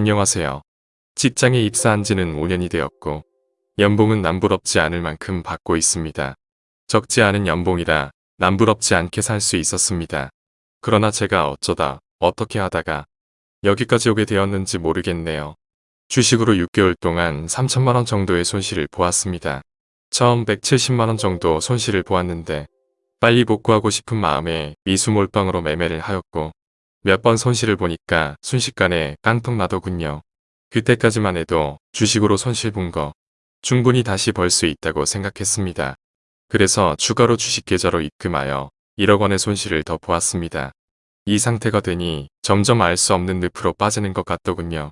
안녕하세요. 직장에 입사한 지는 5년이 되었고 연봉은 남부럽지 않을 만큼 받고 있습니다. 적지 않은 연봉이라 남부럽지 않게 살 수 있었습니다. 그러나 제가 어쩌다 어떻게 하다가 여기까지 오게 되었는지 모르겠네요. 주식으로 6개월 동안 3천만원 정도의 손실을 보았습니다. 처음 170만원 정도 손실을 보았는데 빨리 복구하고 싶은 마음에 미수몰빵으로 매매를 하였고 몇 번 손실을 보니까 순식간에 깡통 나더군요. 그때까지만 해도 주식으로 손실 본 거 충분히 다시 벌 수 있다고 생각했습니다. 그래서 추가로 주식 계좌로 입금하여 1억 원의 손실을 더 보았습니다. 이 상태가 되니 점점 알 수 없는 늪으로 빠지는 것 같더군요.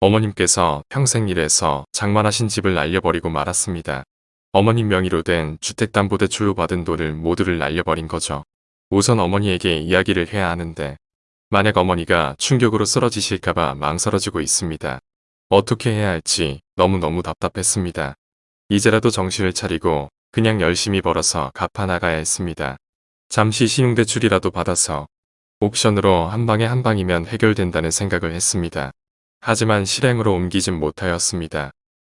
어머님께서 평생 일해서 장만하신 집을 날려버리고 말았습니다. 어머님 명의로 된 주택담보대출로 받은 돈을 모두를 날려버린 거죠. 우선 어머니에게 이야기를 해야 하는데 만약 어머니가 충격으로 쓰러지실까봐 망설여지고 있습니다. 어떻게 해야 할지 너무너무 답답했습니다. 이제라도 정신을 차리고 그냥 열심히 벌어서 갚아 나가야 했습니다. 잠시 신용대출이라도 받아서 옥션으로 한 방에 한 방이면 해결된다는 생각을 했습니다. 하지만 실행으로 옮기진 못하였습니다.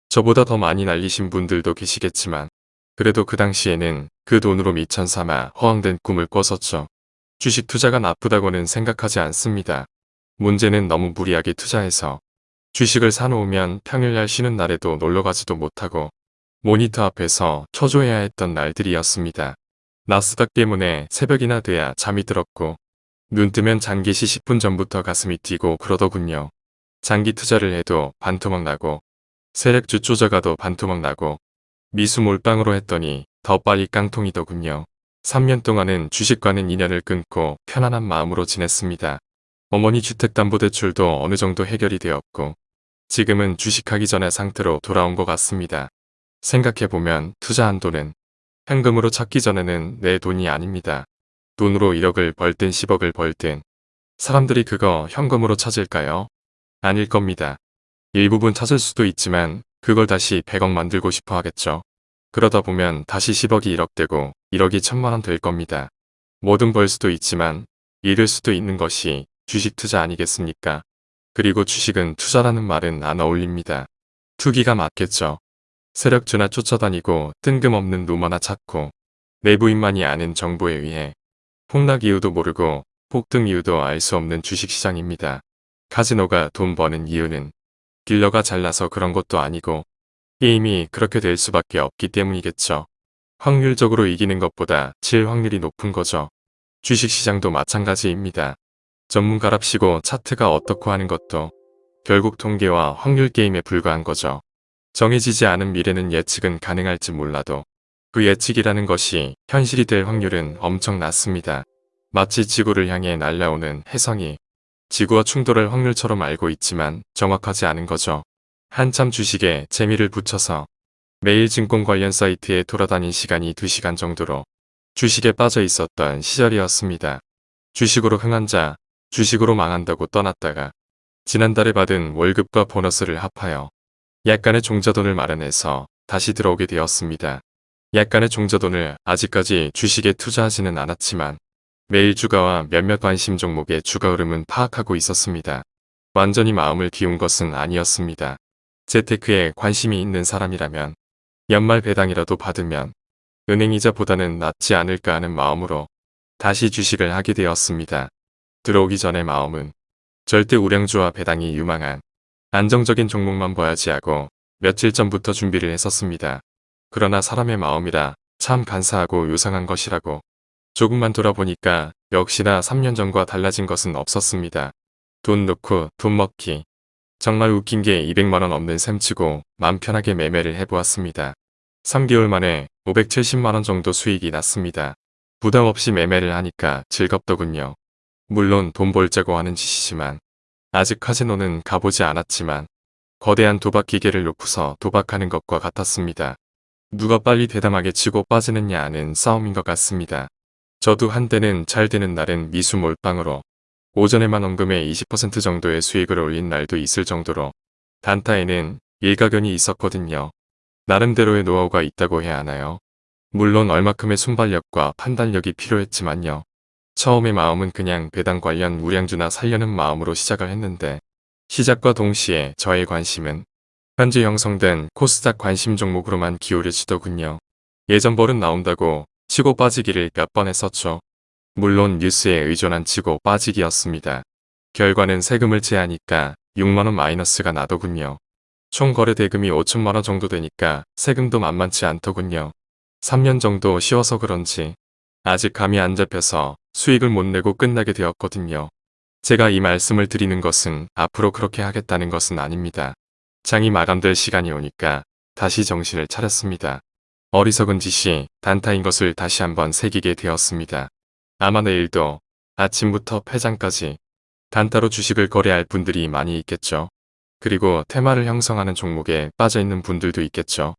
저보다 더 많이 날리신 분들도 계시겠지만 그래도 그 당시에는 그 돈으로 미천 삼아 허황된 꿈을 꿨었죠. 주식 투자가 나쁘다고는 생각하지 않습니다. 문제는 너무 무리하게 투자해서 주식을 사놓으면 평일날 쉬는 날에도 놀러가지도 못하고 모니터 앞에서 초조해야 했던 날들이었습니다. 나스닥 때문에 새벽이나 돼야 잠이 들었고 눈 뜨면 장기시 10분 전부터 가슴이 뛰고 그러더군요. 장기 투자를 해도 반토막 나고 세력주 쪼져가도 반토막 나고 미수 몰빵으로 했더니 더 빨리 깡통이더군요. 3년 동안은 주식과는 인연을 끊고 편안한 마음으로 지냈습니다. 어머니 주택담보대출도 어느 정도 해결이 되었고 지금은 주식하기 전의 상태로 돌아온 것 같습니다. 생각해보면 투자한 돈은 현금으로 찾기 전에는 내 돈이 아닙니다. 돈으로 1억을 벌든 10억을 벌든 사람들이 그거 현금으로 찾을까요? 아닐 겁니다. 일부분 찾을 수도 있지만 그걸 다시 100억 만들고 싶어 하겠죠. 그러다 보면 다시 10억이 1억 되고 1억이 천만원 될 겁니다. 뭐든 벌 수도 있지만 잃을 수도 있는 것이 주식 투자 아니겠습니까? 그리고 주식은 투자라는 말은 안 어울립니다. 투기가 맞겠죠. 세력주나 쫓아다니고 뜬금없는 루머나 찾고 내부인만이 아는 정보에 의해 폭락 이유도 모르고 폭등 이유도 알 수 없는 주식시장입니다. 카지노가 돈 버는 이유는 딜러가 잘나서 그런 것도 아니고 게임이 그렇게 될 수밖에 없기 때문이겠죠. 확률적으로 이기는 것보다 질 확률이 높은 거죠. 주식시장도 마찬가지입니다. 전문가랍시고 차트가 어떻고 하는 것도 결국 통계와 확률 게임에 불과한 거죠. 정해지지 않은 미래는 예측은 가능할지 몰라도 그 예측이라는 것이 현실이 될 확률은 엄청 낮습니다. 마치 지구를 향해 날아오는 혜성이 지구와 충돌할 확률처럼 알고 있지만 정확하지 않은 거죠. 한참 주식에 재미를 붙여서 매일 증권 관련 사이트에 돌아다닌 시간이 2시간 정도로 주식에 빠져 있었던 시절이었습니다. 주식으로 흥한 자, 주식으로 망한다고 떠났다가 지난달에 받은 월급과 보너스를 합하여 약간의 종자돈을 마련해서 다시 들어오게 되었습니다. 약간의 종자돈을 아직까지 주식에 투자하지는 않았지만 매일 주가와 몇몇 관심 종목의 주가 흐름은 파악하고 있었습니다. 완전히 마음을 비운 것은 아니었습니다. 재테크에 관심이 있는 사람이라면 연말 배당이라도 받으면 은행이자보다는 낫지 않을까 하는 마음으로 다시 주식을 하게 되었습니다. 들어오기 전의 마음은 절대 우량주와 배당이 유망한 안정적인 종목만 봐야지 하고 며칠 전부터 준비를 했었습니다. 그러나 사람의 마음이라 참 간사하고 요상한 것이라고 조금만 돌아보니까 역시나 3년 전과 달라진 것은 없었습니다. 돈 넣고 돈 먹기. 정말 웃긴 게 200만원 넘는 셈치고 맘 편하게 매매를 해보았습니다. 3개월 만에 570만원 정도 수익이 났습니다. 부담 없이 매매를 하니까 즐겁더군요. 물론 돈 벌자고 하는 짓이지만 아직 카지노는 가보지 않았지만 거대한 도박 기계를 놓고서 도박하는 것과 같았습니다. 누가 빨리 대담하게 치고 빠지느냐 하는 싸움인 것 같습니다. 저도 한때는 잘 되는 날은 미수 몰빵으로 오전에만 원금의 20% 정도의 수익을 올린 날도 있을 정도로 단타에는 일가견이 있었거든요. 나름대로의 노하우가 있다고 해야 하나요? 물론 얼마큼의 순발력과 판단력이 필요했지만요. 처음의 마음은 그냥 배당 관련 우량주나 살려는 마음으로 시작을 했는데 시작과 동시에 저의 관심은 현재 형성된 코스닥 관심 종목으로만 기울여지더군요. 예전 벌은 나온다고 치고 빠지기를 몇 번 했었죠. 물론 뉴스에 의존한 치고 빠지기였습니다. 결과는 세금을 제하니까 6만원 마이너스가 나더군요. 총 거래 대금이 5천만원 정도 되니까 세금도 만만치 않더군요. 3년 정도 쉬어서 그런지 아직 감이 안 잡혀서 수익을 못 내고 끝나게 되었거든요. 제가 이 말씀을 드리는 것은 앞으로 그렇게 하겠다는 것은 아닙니다. 장이 마감될 시간이 오니까 다시 정신을 차렸습니다. 어리석은 짓이 단타인 것을 다시 한번 새기게 되었습니다. 아마 내일도 아침부터 폐장까지 단타로 주식을 거래할 분들이 많이 있겠죠. 그리고 테마를 형성하는 종목에 빠져있는 분들도 있겠죠.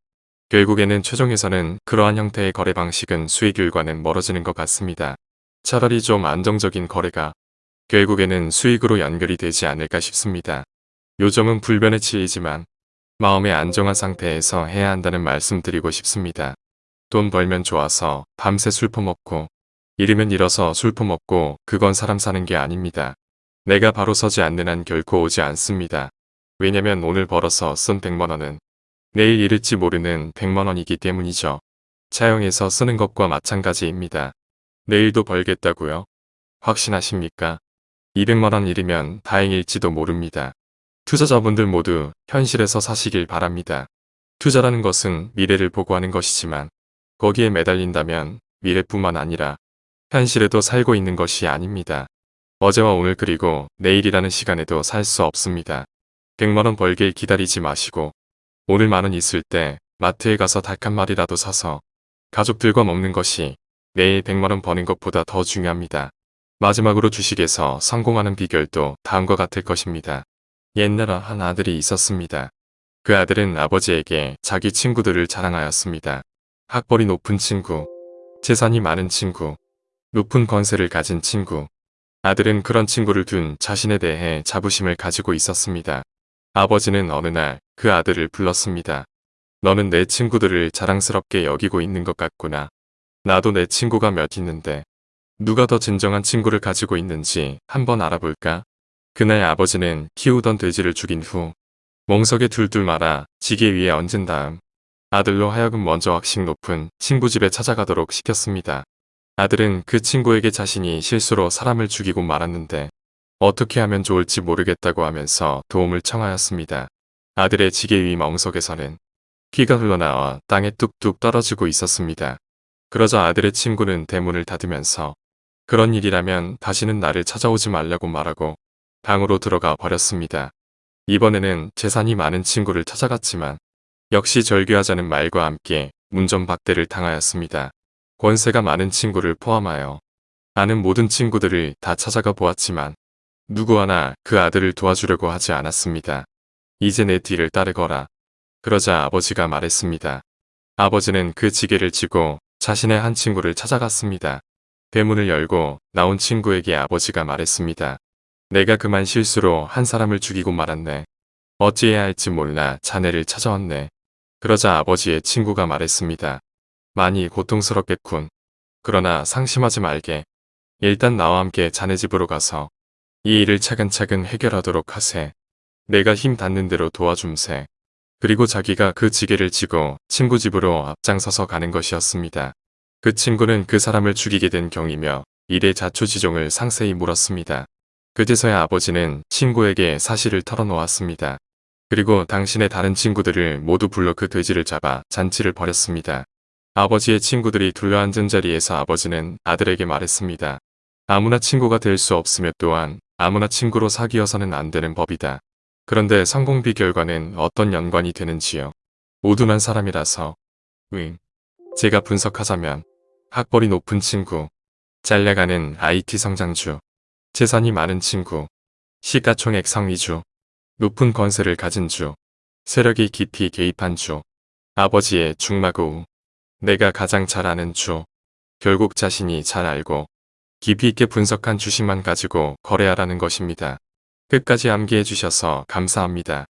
결국에는 최종에서는 그러한 형태의 거래 방식은 수익률과는 멀어지는 것 같습니다. 차라리 좀 안정적인 거래가 결국에는 수익으로 연결이 되지 않을까 싶습니다. 요점은 불변의 치이지만 마음의 안정한 상태에서 해야 한다는 말씀 드리고 싶습니다. 돈 벌면 좋아서 밤새 술 퍼먹고 이르면 일어서 술 퍼먹고 그건 사람 사는 게 아닙니다. 내가 바로 서지 않는 한 결코 오지 않습니다. 왜냐면 오늘 벌어서 쓴 100만원은 내일 잃을지 모르는 100만원이기 때문이죠. 차용해서 쓰는 것과 마찬가지입니다. 내일도 벌겠다고요? 확신하십니까? 200만원 잃으면 다행일지도 모릅니다. 투자자분들 모두 현실에서 사시길 바랍니다. 투자라는 것은 미래를 보고 하는 것이지만 거기에 매달린다면 미래뿐만 아니라 현실에도 살고 있는 것이 아닙니다. 어제와 오늘 그리고 내일이라는 시간에도 살 수 없습니다. 100만원 벌길 기다리지 마시고 오늘 만원 있을 때 마트에 가서 닭 한 마리라도 사서 가족들과 먹는 것이 내일 100만원 버는 것보다 더 중요합니다. 마지막으로 주식에서 성공하는 비결도 다음과 같을 것입니다. 옛날에 한 아들이 있었습니다. 그 아들은 아버지에게 자기 친구들을 자랑하였습니다. 학벌이 높은 친구, 재산이 많은 친구, 높은 권세를 가진 친구. 아들은 그런 친구를 둔 자신에 대해 자부심을 가지고 있었습니다. 아버지는 어느 날 그 아들을 불렀습니다. 너는 내 친구들을 자랑스럽게 여기고 있는 것 같구나. 나도 내 친구가 몇 있는데 누가 더 진정한 친구를 가지고 있는지 한번 알아볼까? 그날 아버지는 키우던 돼지를 죽인 후 멍석에 둘둘 말아 지게 위에 얹은 다음 아들로 하여금 먼저 학식 높은 친구 집에 찾아가도록 시켰습니다. 아들은 그 친구에게 자신이 실수로 사람을 죽이고 말았는데 어떻게 하면 좋을지 모르겠다고 하면서 도움을 청하였습니다. 아들의 지게 위 멍석에서는 피가 흘러나와 땅에 뚝뚝 떨어지고 있었습니다. 그러자 아들의 친구는 대문을 닫으면서 그런 일이라면 다시는 나를 찾아오지 말라고 말하고 방으로 들어가 버렸습니다. 이번에는 재산이 많은 친구를 찾아갔지만 역시 절규하자는 말과 함께 문전박대를 당하였습니다. 권세가 많은 친구를 포함하여 아는 모든 친구들을 다 찾아가 보았지만 누구 하나 그 아들을 도와주려고 하지 않았습니다. 이제 내 뒤를 따르거라. 그러자 아버지가 말했습니다. 아버지는 그 지게를 쥐고 자신의 한 친구를 찾아갔습니다. 대문을 열고 나온 친구에게 아버지가 말했습니다. 내가 그만 실수로 한 사람을 죽이고 말았네. 어찌해야 할지 몰라 자네를 찾아왔네. 그러자 아버지의 친구가 말했습니다. 많이 고통스럽겠군. 그러나 상심하지 말게. 일단 나와 함께 자네 집으로 가서 이 일을 차근차근 해결하도록 하세. 내가 힘 닿는 대로 도와줌세. 그리고 자기가 그 지게를 지고 친구 집으로 앞장서서 가는 것이었습니다. 그 친구는 그 사람을 죽이게 된 경이며 일의 자초지종을 상세히 물었습니다. 그제서야 아버지는 친구에게 사실을 털어놓았습니다. 그리고 당신의 다른 친구들을 모두 불러 그 돼지를 잡아 잔치를 벌였습니다. 아버지의 친구들이 둘러앉은 자리에서 아버지는 아들에게 말했습니다. 아무나 친구가 될 수 없으며 또한 아무나 친구로 사귀어서는 안 되는 법이다. 그런데 성공 비 결과는 어떤 연관이 되는지요. 우둔한 사람이라서. 응. 제가 분석하자면 학벌이 높은 친구, 잘 나가는 IT 성장주, 재산이 많은 친구, 시가총액 상위주, 높은 권세를 가진 주, 세력이 깊이 개입한 주, 아버지의 중마고 내가 가장 잘 아는 주, 결국 자신이 잘 알고 깊이 있게 분석한 주식만 가지고 거래하라는 것입니다. 끝까지 암기해 주셔서 감사합니다.